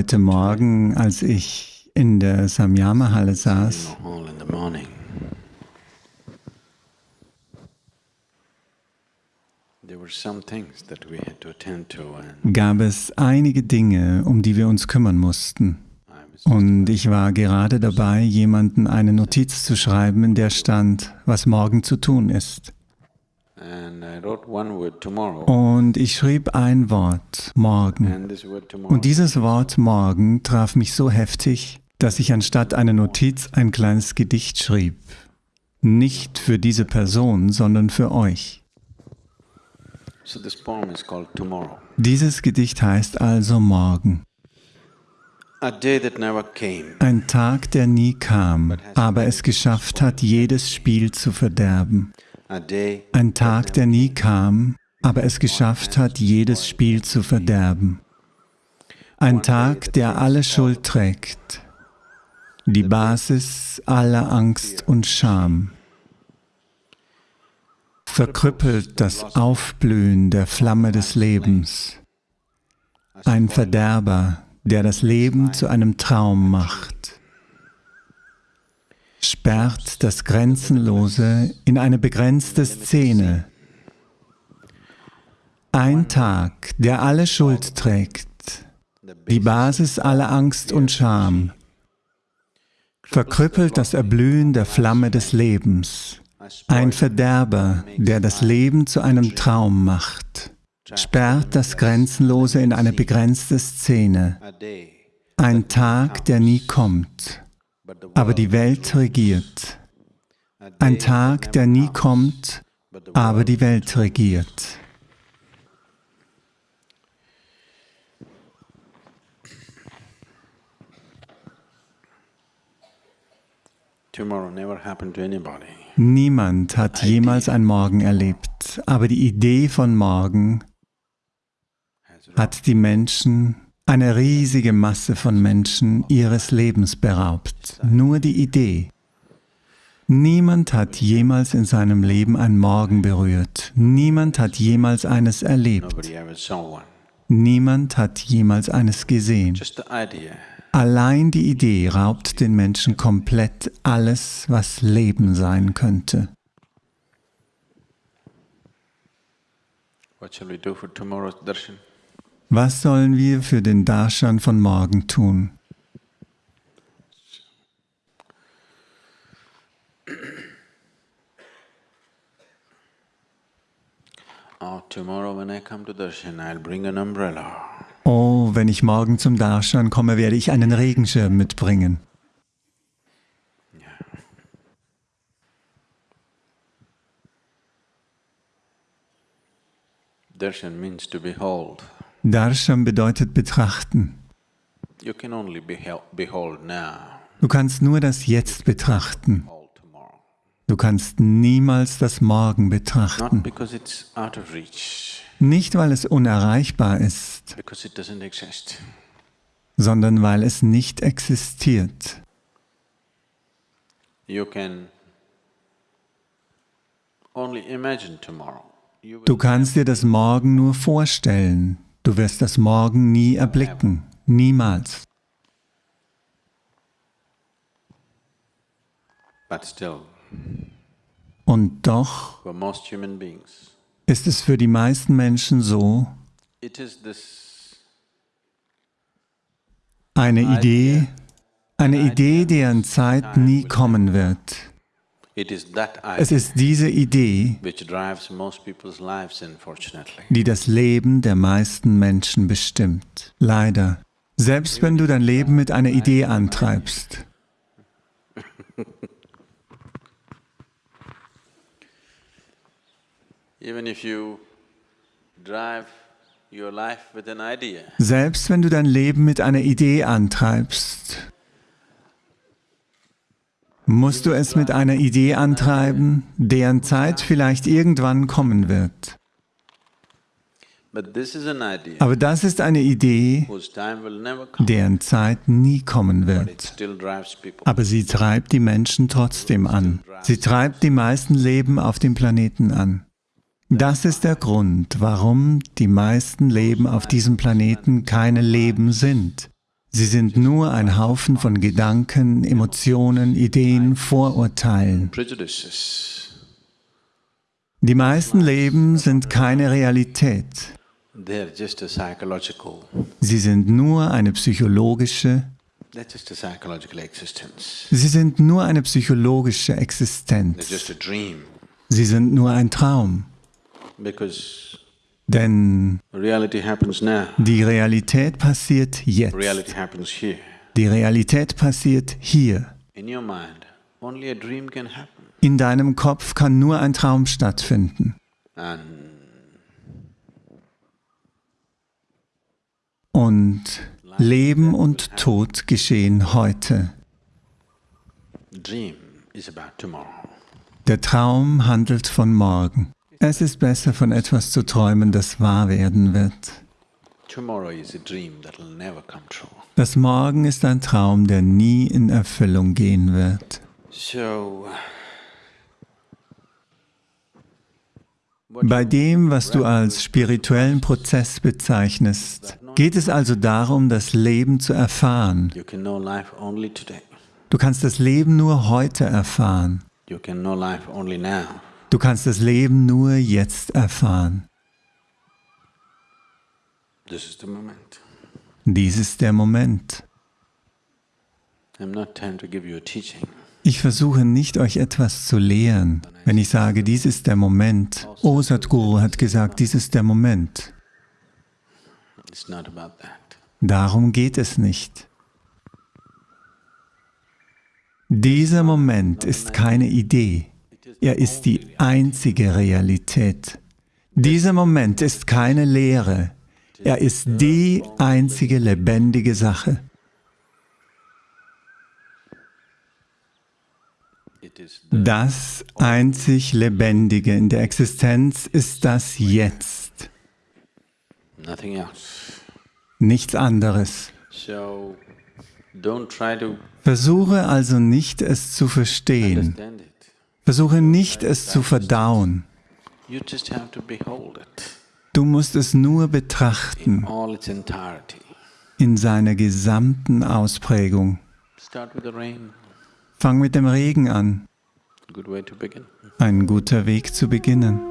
heute Morgen, als ich in der Samyama-Halle saß, gab es einige Dinge, um die wir uns kümmern mussten. Und ich war gerade dabei, jemanden eine Notiz zu schreiben, in der stand, was morgen zu tun ist. Und ich schrieb ein Wort, morgen. Und dieses Wort morgen traf mich so heftig, dass ich anstatt einer Notiz ein kleines Gedicht schrieb. Nicht für diese Person, sondern für euch. Dieses Gedicht heißt also morgen. Ein Tag, der nie kam, aber es geschafft hat, jedes Spiel zu verderben. Ein Tag, der nie kam, aber es geschafft hat, jedes Spiel zu verderben. Ein Tag, der alle Schuld trägt, die Basis aller Angst und Scham. Verkrüppelt das Aufblühen der Flamme des Lebens. Ein Verderber, der das Leben zu einem Traum macht, sperrt das Grenzenlose in eine begrenzte Szene. Ein Tag, der alle Schuld trägt, die Basis aller Angst und Scham, verkrüppelt das Erblühen der Flamme des Lebens, ein Verderber, der das Leben zu einem Traum macht sperrt das Grenzenlose in eine begrenzte Szene. Ein Tag, der nie kommt, aber die Welt regiert. Ein Tag, der nie kommt, aber die Welt regiert. Niemand hat jemals ein Morgen erlebt, aber die Idee von morgen hat die Menschen, eine riesige Masse von Menschen ihres Lebens beraubt. Nur die Idee. Niemand hat jemals in seinem Leben ein Morgen berührt. Niemand hat jemals eines erlebt. Niemand hat jemals eines gesehen. Allein die Idee raubt den Menschen komplett alles, was Leben sein könnte. What shall we do for tomorrow's darshan? Was sollen wir für den Darshan von morgen tun? Oh, oh, wenn ich morgen zum Darshan komme, werde ich einen Regenschirm mitbringen. Darshan means to behold. Darshan bedeutet betrachten. Du kannst nur das Jetzt betrachten. Du kannst niemals das Morgen betrachten. Nicht, weil es unerreichbar ist, sondern weil es nicht existiert. Du kannst dir das Morgen nur vorstellen. Du wirst das Morgen nie erblicken, niemals. Und doch ist es für die meisten Menschen so, eine Idee, eine Idee, deren Zeit nie kommen wird. Es ist diese Idee, die das Leben der meisten Menschen bestimmt. Leider. Selbst wenn du dein Leben mit einer Idee antreibst. Selbst wenn du dein Leben mit einer Idee antreibst, musst du es mit einer Idee antreiben, deren Zeit vielleicht irgendwann kommen wird. Aber das ist eine Idee, deren Zeit nie kommen wird. Aber sie treibt die Menschen trotzdem an. Sie treibt die meisten Leben auf dem Planeten an. Das ist der Grund, warum die meisten Leben auf diesem Planeten keine Leben sind. Sie sind nur ein Haufen von Gedanken, Emotionen, Ideen, Vorurteilen. Die meisten Leben sind keine Realität. Sie sind nur eine psychologische, sie sind nur eine psychologische Existenz. Sie sind nur ein Traum. Because Denn reality happens now. die Realität passiert jetzt. Reality happens here. Die Realität passiert hier. In your mind, only a dream can happen. In deinem Kopf kann nur ein Traum stattfinden. And Und Leben und Tod geschehen heute. Der Traum handelt von morgen. Es ist besser, von etwas zu träumen, das wahr werden wird. Das Morgen ist ein Traum, der nie in Erfüllung gehen wird. Bei dem, was du als spirituellen Prozess bezeichnest, geht es also darum, das Leben zu erfahren. Du kannst das Leben nur heute erfahren. Du kannst das Leben nur jetzt erfahren. This is the moment. Dies ist der Moment. I'm not trying to give you a teaching. Ich versuche nicht, euch etwas zu lehren. Wenn ich sage, dies ist der Moment, oh Sadhguru hat gesagt, dies ist der Moment. It's not about that. Darum geht es nicht. Dieser Moment ist keine Idee. Er ist die einzige Realität. Dieser Moment ist keine Lehre. Er ist die einzige lebendige Sache. Das einzig Lebendige in der Existenz ist das Jetzt, nichts anderes. Versuche also nicht, es zu verstehen. Versuche nicht, es zu verdauen. Du musst es nur betrachten in seiner gesamten Ausprägung. Fang mit dem Regen an. Ein guter Weg zu beginnen.